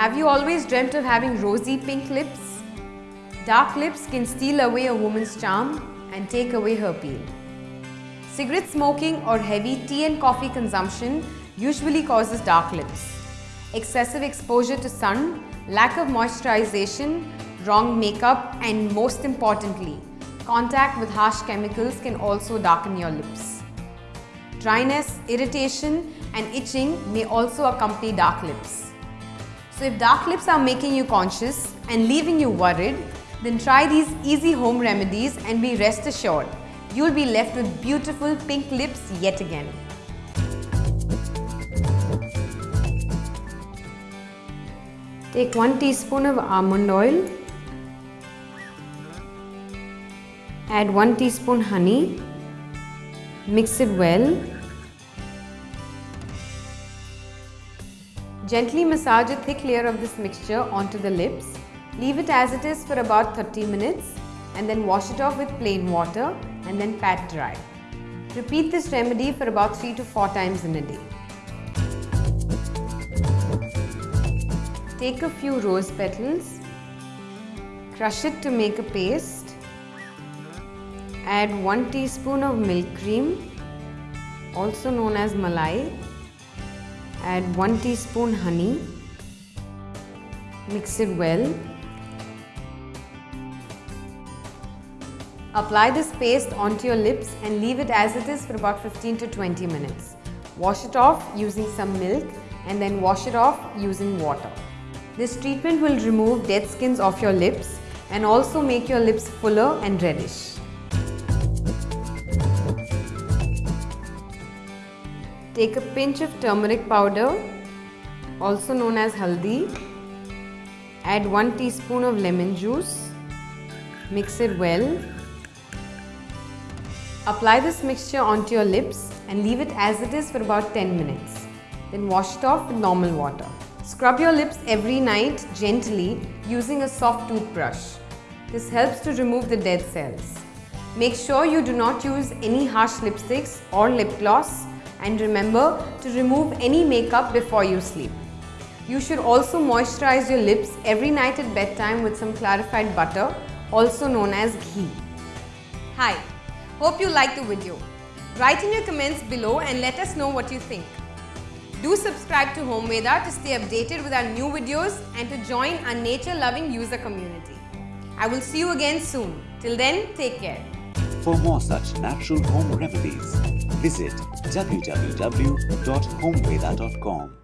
Have you always dreamt of having rosy pink lips? Dark lips can steal away a woman's charm and take away her appeal. Cigarette smoking or heavy tea and coffee consumption usually causes dark lips. Excessive exposure to sun, lack of moisturization, wrong makeup and most importantly, contact with harsh chemicals can also darken your lips. Dryness, irritation and itching may also accompany dark lips. So if dark lips are making you conscious and leaving you worried, then try these easy home remedies and be rest assured, you'll be left with beautiful pink lips yet again. Take 1 teaspoon of almond oil. Add 1 teaspoon honey. Mix it well. Gently massage a thick layer of this mixture onto the lips. Leave it as it is for about 30 minutes and then wash it off with plain water and then pat dry. Repeat this remedy for about 3 to 4 times in a day. Take a few rose petals, crush it to make a paste, add 1 teaspoon of milk cream, also known as malai, add 1 teaspoon honey, mix it well. Apply this paste onto your lips and leave it as it is for about 15 to 20 minutes. Wash it off using some milk and then wash it off using water. This treatment will remove dead skins off your lips and also make your lips fuller and reddish. Take a pinch of turmeric powder, also known as haldi. Add 1 teaspoon of lemon juice. Mix it well. Apply this mixture onto your lips and leave it as it is for about 10 minutes. Then wash it off with normal water. Scrub your lips every night gently using a soft toothbrush. This helps to remove the dead cells. Make sure you do not use any harsh lipsticks or lip gloss and remember to remove any makeup before you sleep. You should also moisturize your lips every night at bedtime with some clarified butter, also known as ghee. Hi, hope you liked the video. Write in your comments below and let us know what you think. Do subscribe to Home Veda to stay updated with our new videos and to join our nature-loving user community. I will see you again soon. Till then, take care. For more such natural home remedies, visit www.homeveda.com.